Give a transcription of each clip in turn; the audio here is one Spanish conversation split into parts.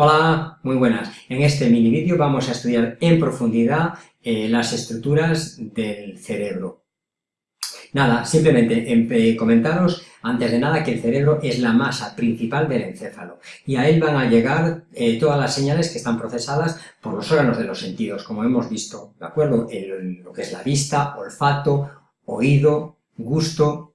Hola, muy buenas. En este mini vídeo vamos a estudiar en profundidad eh, las estructuras del cerebro. Nada, simplemente eh, comentaros antes de nada que el cerebro es la masa principal del encéfalo y a él van a llegar eh, todas las señales que están procesadas por los órganos de los sentidos, como hemos visto, ¿de acuerdo? lo que es la vista, olfato, oído, gusto,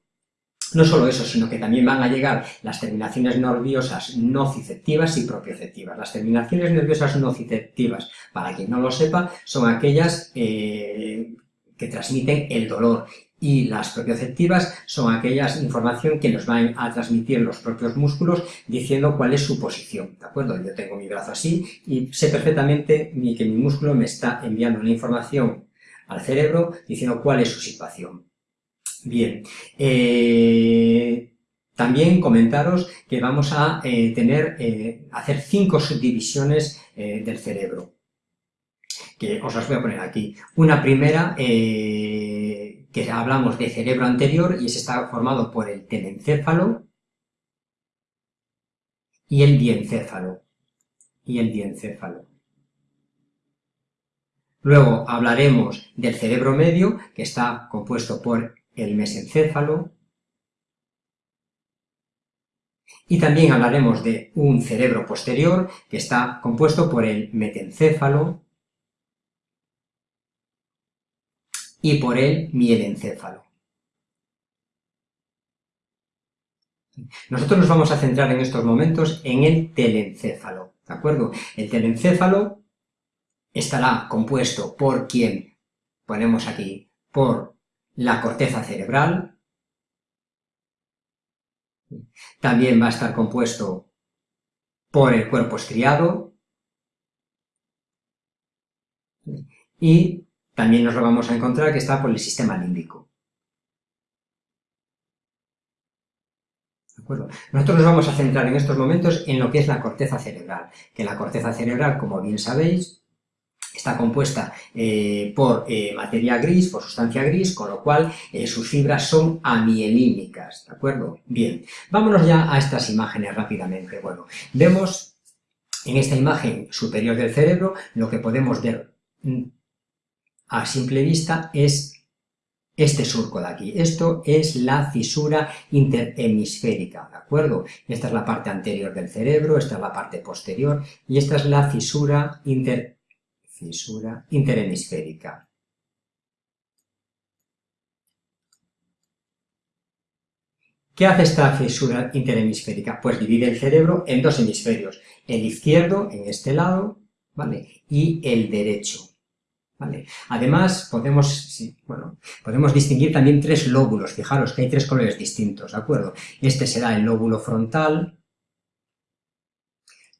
no solo eso, sino que también van a llegar las terminaciones nerviosas nociceptivas y propioceptivas. Las terminaciones nerviosas nociceptivas, para quien no lo sepa, son aquellas eh, que transmiten el dolor y las propioceptivas son aquellas información que nos van a transmitir los propios músculos diciendo cuál es su posición, ¿de acuerdo? Yo tengo mi brazo así y sé perfectamente que mi músculo me está enviando una información al cerebro diciendo cuál es su situación. Bien, eh, también comentaros que vamos a eh, tener, eh, hacer cinco subdivisiones del cerebro, que os las voy a poner aquí. Una primera, que hablamos de cerebro anterior, y ese está formado por el telencéfalo y el diencéfalo. Y el diencéfalo. Luego hablaremos del cerebro medio, que está compuesto por el mesencéfalo, y también hablaremos de un cerebro posterior que está compuesto por el metencéfalo y por el mielencéfalo. Nosotros nos vamos a centrar en estos momentos en el telencéfalo, ¿de acuerdo? El telencéfalo estará compuesto por quien ponemos aquí, por la corteza cerebral, también va a estar compuesto por el cuerpo estriado, y también nos lo vamos a encontrar que está por el sistema límbico. Nosotros nos vamos a centrar en estos momentos en lo que es la corteza cerebral, que la corteza cerebral, como bien sabéis, Está compuesta eh, por eh, materia gris, por sustancia gris, con lo cual eh, sus fibras son amielínicas, ¿de acuerdo? Bien, vámonos ya a estas imágenes rápidamente. Bueno, vemos en esta imagen superior del cerebro lo que podemos ver mm, a simple vista es este surco de aquí. Esto es la fisura interhemisférica, ¿de acuerdo? Esta es la parte anterior del cerebro, esta es la parte posterior, y esta es la fisura inter fisura interhemisférica. ¿Qué hace esta fisura interhemisférica? Pues divide el cerebro en dos hemisferios, el izquierdo, en este lado, ¿vale? Y el derecho, ¿vale? Además, podemos, bueno, podemos distinguir también tres lóbulos, fijaros que hay tres colores distintos, ¿de acuerdo? Este será el lóbulo frontal,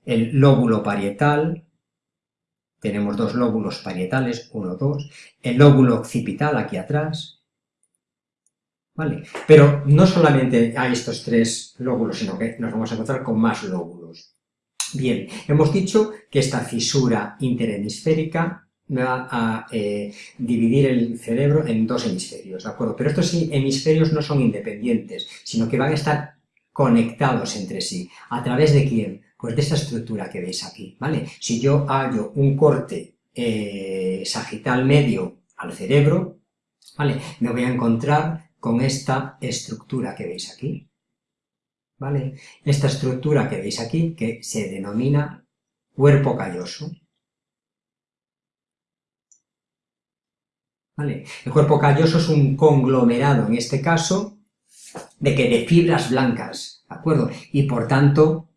el lóbulo parietal, tenemos dos lóbulos parietales, uno, dos, el lóbulo occipital aquí atrás, ¿vale? Pero no solamente hay estos tres lóbulos, sino que nos vamos a encontrar con más lóbulos. Bien, hemos dicho que esta fisura interhemisférica va a eh, dividir el cerebro en dos hemisferios, ¿de acuerdo? Pero estos hemisferios no son independientes, sino que van a estar conectados entre sí. ¿A través de quién? Pues de esta estructura que veis aquí, ¿vale? Si yo hago un corte eh, sagital medio al cerebro, ¿vale? Me voy a encontrar con esta estructura que veis aquí, ¿vale? Esta estructura que veis aquí, que se denomina cuerpo calloso. ¿Vale? El cuerpo calloso es un conglomerado, en este caso, de que de fibras blancas, ¿de acuerdo? Y por tanto,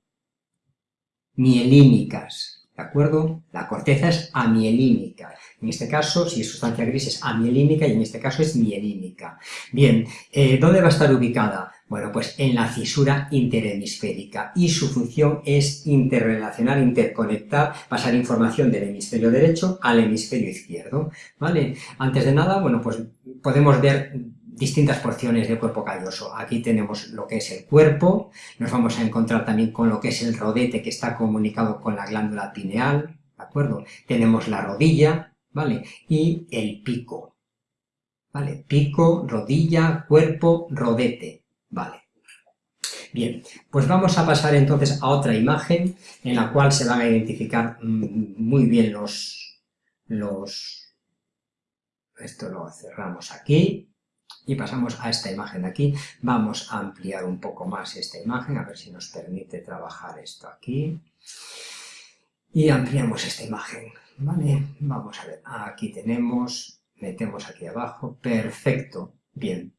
mielínicas, ¿de acuerdo? La corteza es amielínica. En este caso, si es sustancia gris, es amielínica y en este caso es mielínica. Bien, eh, ¿dónde va a estar ubicada? Bueno, pues en la fisura interhemisférica y su función es interrelacionar, interconectar, pasar información del hemisferio derecho al hemisferio izquierdo, ¿vale? Antes de nada, bueno, pues podemos ver distintas porciones de cuerpo calloso. Aquí tenemos lo que es el cuerpo, nos vamos a encontrar también con lo que es el rodete que está comunicado con la glándula pineal, ¿de acuerdo? Tenemos la rodilla, ¿vale? Y el pico, ¿vale? Pico, rodilla, cuerpo, rodete, ¿vale? Bien, pues vamos a pasar entonces a otra imagen en la cual se van a identificar mm, muy bien los... los esto lo cerramos aquí y pasamos a esta imagen de aquí. Vamos a ampliar un poco más esta imagen, a ver si nos permite trabajar esto aquí. Y ampliamos esta imagen, ¿vale? Vamos a ver, aquí tenemos, metemos aquí abajo, perfecto, bien.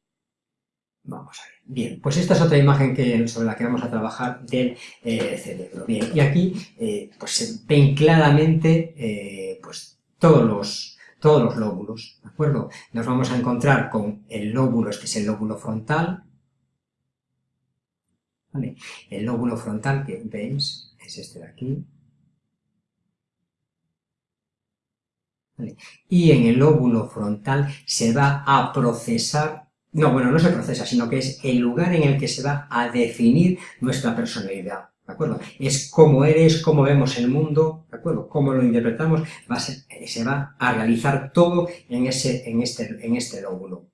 Vamos a ver. Bien, pues esta es otra imagen que, sobre la que vamos a trabajar del eh, cerebro. Bien, y aquí eh, pues se ven claramente eh, pues todos los, todos los lóbulos, ¿de acuerdo? Nos vamos a encontrar con el lóbulo, este es el lóbulo frontal, ¿vale? El lóbulo frontal que veis es este de aquí, ¿vale? Y en el lóbulo frontal se va a procesar no, bueno, no se procesa, sino que es el lugar en el que se va a definir nuestra personalidad, ¿de acuerdo? Es cómo eres, cómo vemos el mundo, ¿de acuerdo? Cómo lo interpretamos, va se va a realizar todo en, ese, en, este, en este lóbulo.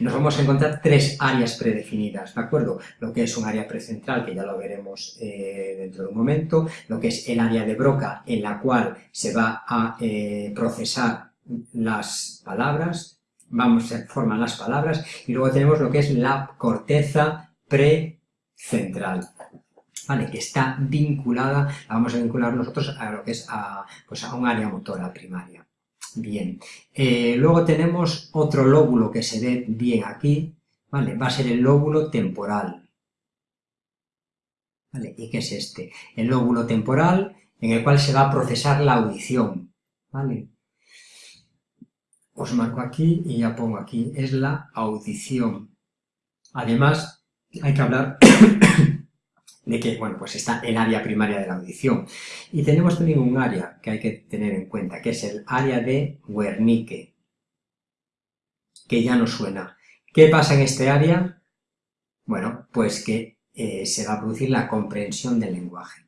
Nos vamos a encontrar tres áreas predefinidas, ¿de acuerdo? Lo que es un área precentral, que ya lo veremos eh, dentro de un momento, lo que es el área de Broca, en la cual se va a eh, procesar las palabras, vamos, se forman las palabras, y luego tenemos lo que es la corteza precentral, ¿vale? que está vinculada, la vamos a vincular nosotros a lo que es a, pues a un área motora primaria. Bien, eh, luego tenemos otro lóbulo que se ve bien aquí, ¿vale? va a ser el lóbulo temporal. ¿Vale? ¿Y qué es este? El lóbulo temporal en el cual se va a procesar la audición. ¿vale? os marco aquí y ya pongo aquí, es la audición. Además, hay que hablar de que, bueno, pues está el área primaria de la audición. Y tenemos también un área que hay que tener en cuenta, que es el área de Wernicke, que ya no suena. ¿Qué pasa en este área? Bueno, pues que eh, se va a producir la comprensión del lenguaje.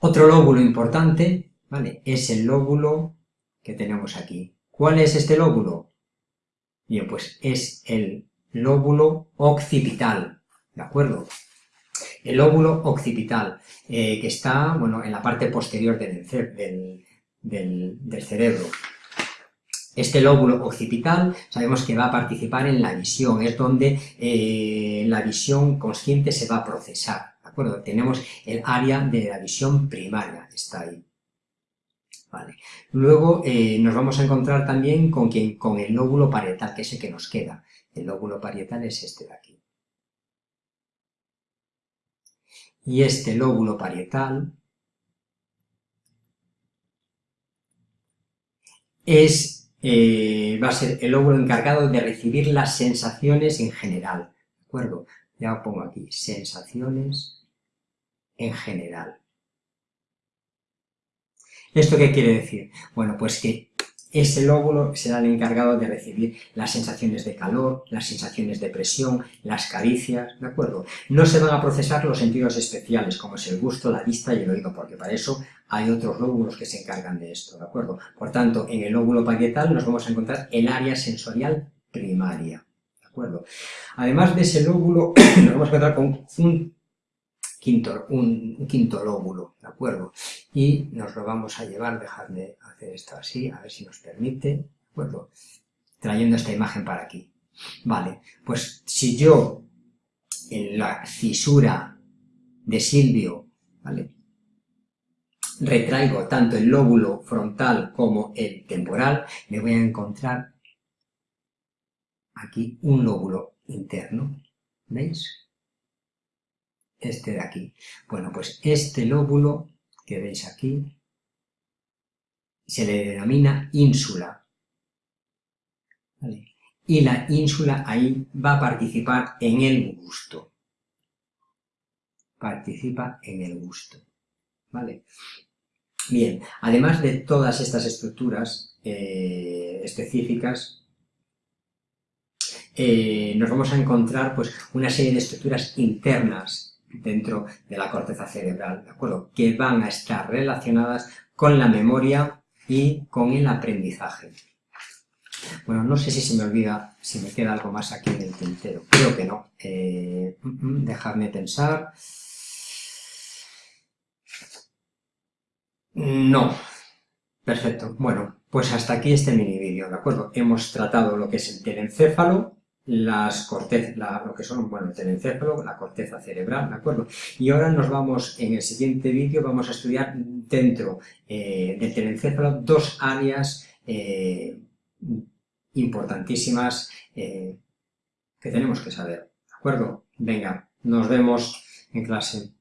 Otro lóbulo importante, ¿vale? Es el lóbulo que tenemos aquí, ¿Cuál es este lóbulo? Bien, pues es el lóbulo occipital, ¿de acuerdo? El lóbulo occipital, eh, que está, bueno, en la parte posterior del, del, cerebro. Este lóbulo occipital sabemos que va a participar en la visión, es donde eh, la visión consciente se va a procesar, ¿de acuerdo? Tenemos el área de la visión primaria, está ahí. Luego eh, nos vamos a encontrar también con, quien, con el lóbulo parietal, que es el que nos queda. El lóbulo parietal es este de aquí. Y este lóbulo parietal es, eh, va a ser el lóbulo encargado de recibir las sensaciones en general. ¿De acuerdo? Ya pongo aquí, sensaciones en general. ¿Esto qué quiere decir? Bueno, pues que ese lóbulo será el encargado de recibir las sensaciones de calor, las sensaciones de presión, las caricias, ¿de acuerdo? No se van a procesar los sentidos especiales, como es el gusto, la vista y el oído, porque para eso hay otros lóbulos que se encargan de esto, ¿de acuerdo? Por tanto, en el lóbulo parietal nos vamos a encontrar el área sensorial primaria, ¿de acuerdo? Además de ese lóbulo, nos vamos a encontrar con un quinto, un, quinto lóbulo, ¿de acuerdo? Y nos lo vamos a llevar, dejadme hacer esto así, a ver si nos permite, ¿de acuerdo? Trayendo esta imagen para aquí. Vale, pues si yo en la fisura de Silvio, ¿vale? Retraigo tanto el lóbulo frontal como el temporal, me voy a encontrar aquí un lóbulo interno, ¿veis? Este de aquí. Bueno, pues este lóbulo que veis aquí se le denomina ínsula. Y la ínsula ahí va a participar en el gusto. Participa en el gusto. ¿Vale? Bien, además de todas estas estructuras eh, específicas, eh, nos vamos a encontrar pues, una serie de estructuras internas dentro de la corteza cerebral, ¿de acuerdo? Que van a estar relacionadas con la memoria y con el aprendizaje. Bueno, no sé si se me olvida, si me queda algo más aquí en el tintero. Creo que no. Eh, mm, mm, dejadme pensar. No. Perfecto. Bueno, pues hasta aquí este mini vídeo, ¿de acuerdo? Hemos tratado lo que es el telencéfalo, las cortezas, lo que son, bueno, el telencéfalo, la corteza cerebral, ¿de acuerdo? Y ahora nos vamos, en el siguiente vídeo, vamos a estudiar dentro eh, del telencéfalo dos áreas eh, importantísimas eh, que tenemos que saber, ¿de acuerdo? Venga, nos vemos en clase.